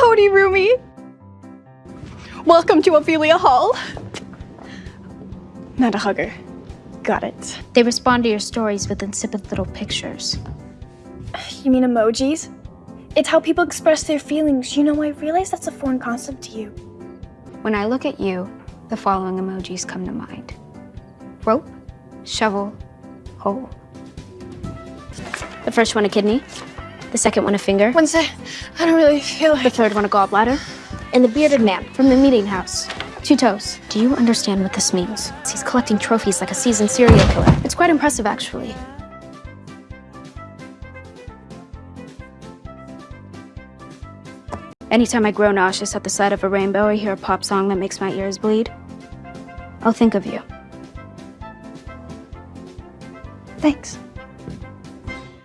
Howdy, roomie. Welcome to Ophelia Hall. Not a hugger. Got it. They respond to your stories with insipid little pictures. You mean emojis? It's how people express their feelings. You know, I realize that's a foreign concept to you. When I look at you, the following emojis come to mind. Rope, shovel, hole. The first one a kidney, the second one a finger, Wednesday, I don't really feel the third one a gallbladder, and the bearded man from the meeting house. Two toes. Do you understand what this means? He's collecting trophies like a seasoned serial killer. It's quite impressive, actually. Anytime I grow nauseous at the sight of a rainbow or hear a pop song that makes my ears bleed, I'll think of you. Thanks.